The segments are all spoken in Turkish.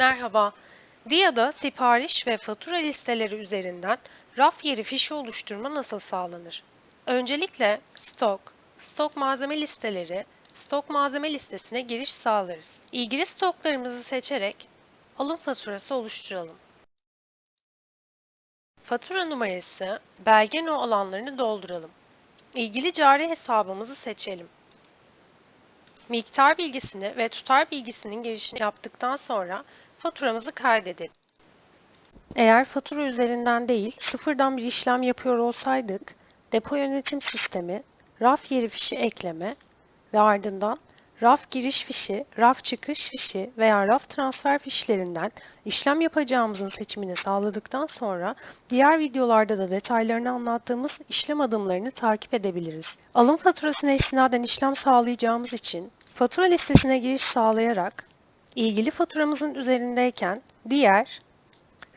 Merhaba. DIA'da sipariş ve fatura listeleri üzerinden raf yeri fişi oluşturma nasıl sağlanır? Öncelikle stok, stok malzeme listeleri, stok malzeme listesine giriş sağlarız. İlgili stoklarımızı seçerek alım faturası oluşturalım. Fatura numarası, belge no alanlarını dolduralım. İlgili cari hesabımızı seçelim. Miktar bilgisini ve tutar bilgisinin girişini yaptıktan sonra faturamızı kaydedelim. Eğer fatura üzerinden değil, sıfırdan bir işlem yapıyor olsaydık, depo yönetim sistemi, raf yeri fişi ekleme ve ardından raf giriş fişi, raf çıkış fişi veya raf transfer fişlerinden işlem yapacağımızın seçimini sağladıktan sonra diğer videolarda da detaylarını anlattığımız işlem adımlarını takip edebiliriz. Alım faturasına istinaden işlem sağlayacağımız için fatura listesine giriş sağlayarak ilgili faturamızın üzerindeyken diğer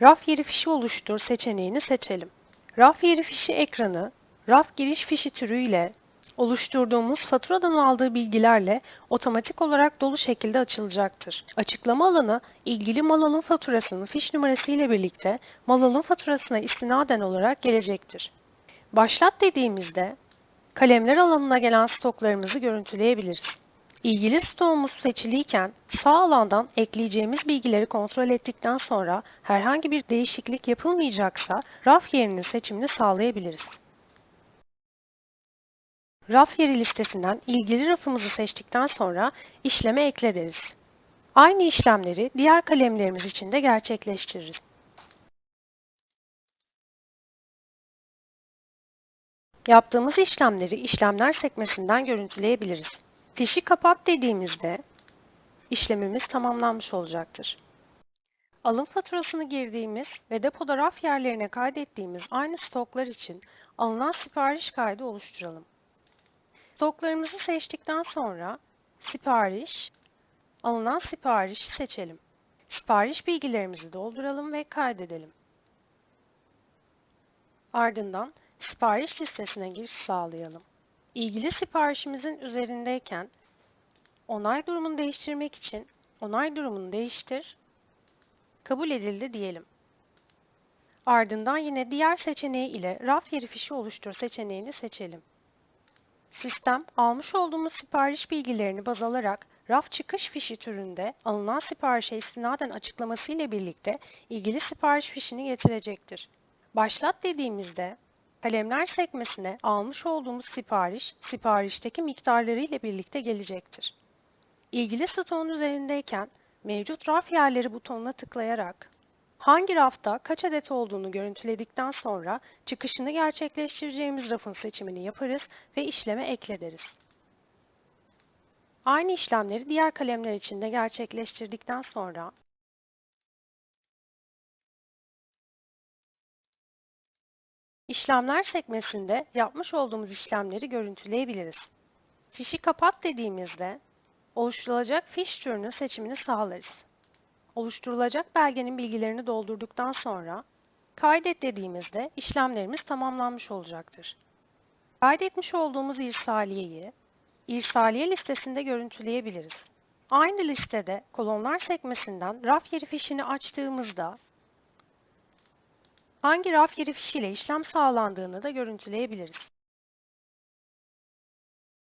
raf yeri fişi oluştur seçeneğini seçelim. Raf yeri fişi ekranı raf giriş fişi türüyle oluşturduğumuz faturadan aldığı bilgilerle otomatik olarak dolu şekilde açılacaktır. Açıklama alanı ilgili mal alım faturasının fiş numarası ile birlikte mal alım faturasına istinaden olarak gelecektir. Başlat dediğimizde kalemler alanına gelen stoklarımızı görüntüleyebiliriz. İlgili stoğumuz seçiliyken sağ alandan ekleyeceğimiz bilgileri kontrol ettikten sonra herhangi bir değişiklik yapılmayacaksa raf yerinin seçimini sağlayabiliriz. Raf yeri listesinden ilgili rafımızı seçtikten sonra işleme ekle deriz. Aynı işlemleri diğer kalemlerimiz için de gerçekleştiririz. Yaptığımız işlemleri işlemler sekmesinden görüntüleyebiliriz. Fişi kapat dediğimizde işlemimiz tamamlanmış olacaktır. Alım faturasını girdiğimiz ve depoda raf yerlerine kaydettiğimiz aynı stoklar için alınan sipariş kaydı oluşturalım. Stoklarımızı seçtikten sonra sipariş, alınan siparişi seçelim. Sipariş bilgilerimizi dolduralım ve kaydedelim. Ardından sipariş listesine giriş sağlayalım. İlgili siparişimizin üzerindeyken onay durumunu değiştirmek için onay durumunu değiştir, kabul edildi diyelim. Ardından yine diğer seçeneği ile raf yeri fişi oluştur seçeneğini seçelim. Sistem almış olduğumuz sipariş bilgilerini baz alarak raf çıkış fişi türünde alınan siparişe istinaden açıklaması ile birlikte ilgili sipariş fişini getirecektir. Başlat dediğimizde kalemler sekmesine almış olduğumuz sipariş, siparişteki miktarları ile birlikte gelecektir. İlgili stoğun üzerindeyken mevcut raf yerleri butonuna tıklayarak hangi rafta kaç adet olduğunu görüntüledikten sonra çıkışını gerçekleştireceğimiz rafın seçimini yaparız ve işleme ekle deriz. Aynı işlemleri diğer kalemler için de gerçekleştirdikten sonra İşlemler sekmesinde yapmış olduğumuz işlemleri görüntüleyebiliriz. Fişi kapat dediğimizde oluşturulacak fiş türünün seçimini sağlarız. Oluşturulacak belgenin bilgilerini doldurduktan sonra kaydet dediğimizde işlemlerimiz tamamlanmış olacaktır. Kaydetmiş olduğumuz irsaliyeyi irsaliye listesinde görüntüleyebiliriz. Aynı listede kolonlar sekmesinden raf yeri fişini açtığımızda hangi raf yeri fişiyle işlem sağlandığını da görüntüleyebiliriz.